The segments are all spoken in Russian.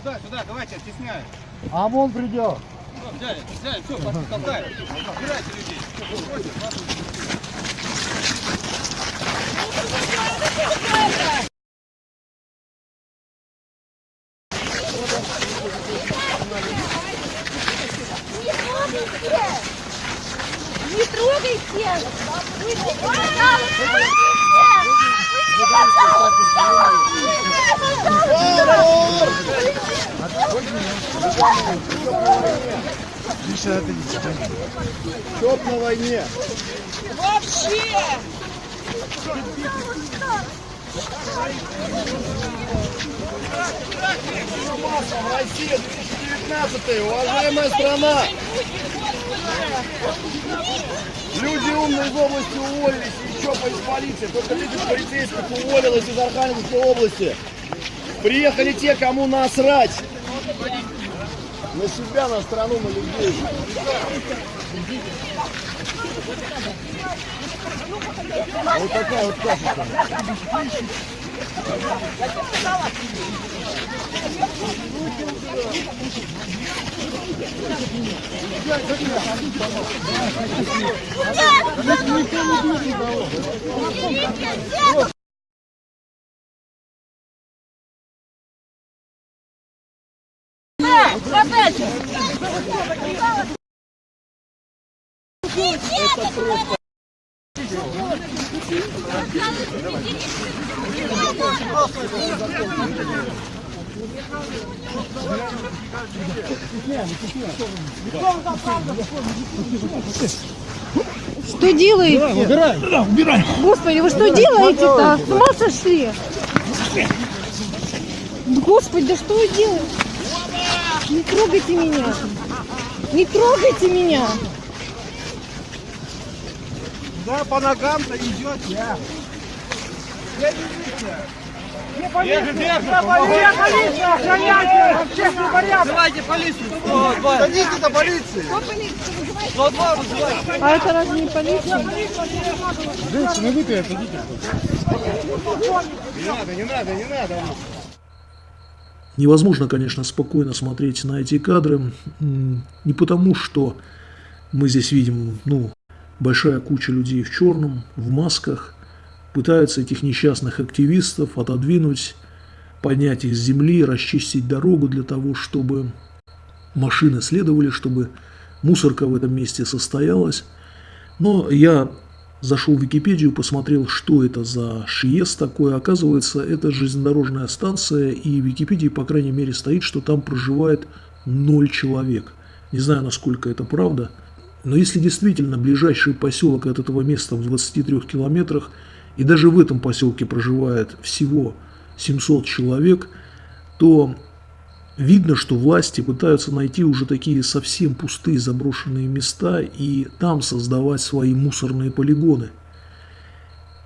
Сюда, сюда, давайте, оттесняем. А вон придет. Все, взяли, взяли, все, толкаем. Убирайте людей. Все, бросьте, бросьте. Не! Чтоб на войне. Вообще! В России 2019 уважаемая страна. Люди умные из области уволились, еще из полиции. Только 30 полицейских уволилось из Архангельской области. Приехали те, кому насрать. На себя, на страну, на людей. Вот такая вот каша. Нет! Подача! Это просто... Давай. Что делаете? Убирай, убирай. Господи, вы что делаете-то? С ума сошли? Господи, да что вы делаете? Не трогайте меня. Не трогайте меня. Да, по ногам-то идет я. Держи, держи, полиция, охраняйте общественный порядок. Давайте полицию. Садитесь на полиции. А это разве не полиция? Женщина, вы отойдите. Не надо, не надо, не надо. Невозможно, конечно, спокойно смотреть на эти кадры. Не потому, что мы здесь видим, ну, большая куча людей в черном, в масках, пытаются этих несчастных активистов отодвинуть, поднять их с земли, расчистить дорогу для того, чтобы машины следовали, чтобы мусорка в этом месте состоялась. Но я зашел в Википедию, посмотрел, что это за ШИЕС такое. Оказывается, это железнодорожная станция, и в Википедии, по крайней мере, стоит, что там проживает ноль человек. Не знаю, насколько это правда. Но если действительно ближайший поселок от этого места в 23 километрах, и даже в этом поселке проживает всего 700 человек, то видно, что власти пытаются найти уже такие совсем пустые заброшенные места и там создавать свои мусорные полигоны.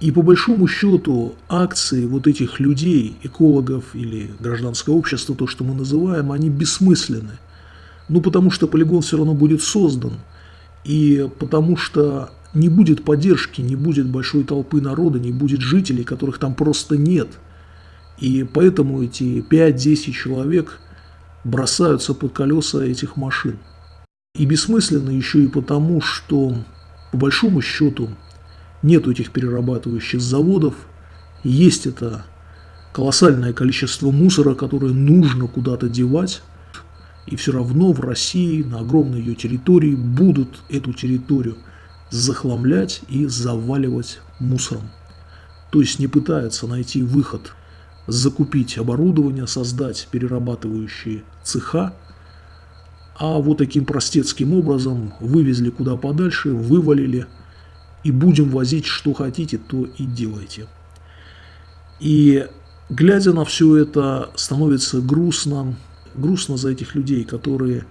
И по большому счету акции вот этих людей, экологов или гражданского общества, то, что мы называем, они бессмысленны. Ну, потому что полигон все равно будет создан, и потому что не будет поддержки, не будет большой толпы народа, не будет жителей, которых там просто нет. И поэтому эти 5-10 человек бросаются под колеса этих машин. И бессмысленно еще и потому, что по большому счету нет этих перерабатывающих заводов, есть это колоссальное количество мусора, которое нужно куда-то девать, и все равно в России на огромной ее территории будут эту территорию захламлять и заваливать мусором. То есть не пытаются найти выход, закупить оборудование, создать перерабатывающие цеха, а вот таким простецким образом вывезли куда подальше, вывалили, и будем возить что хотите, то и делайте. И глядя на все это, становится грустно, грустно за этих людей, которые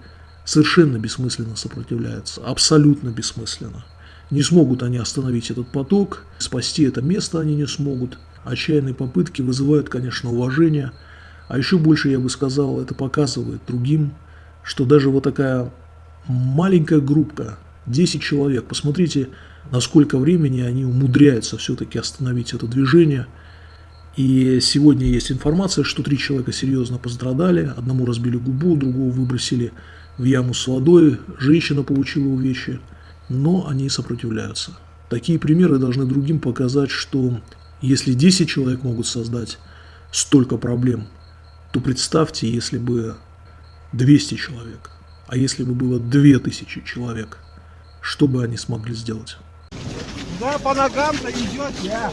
совершенно бессмысленно сопротивляются, абсолютно бессмысленно. Не смогут они остановить этот поток, спасти это место они не смогут. Отчаянные попытки вызывают, конечно, уважение, а еще больше, я бы сказал, это показывает другим, что даже вот такая маленькая группа, 10 человек, посмотрите, насколько времени они умудряются все-таки остановить это движение. И сегодня есть информация, что три человека серьезно пострадали. Одному разбили губу, другого выбросили в яму с водой, женщина получила увечья, но они сопротивляются. Такие примеры должны другим показать, что если 10 человек могут создать столько проблем, то представьте, если бы 200 человек, а если бы было 2000 человек, что бы они смогли сделать? Да, по ногам-то идет я.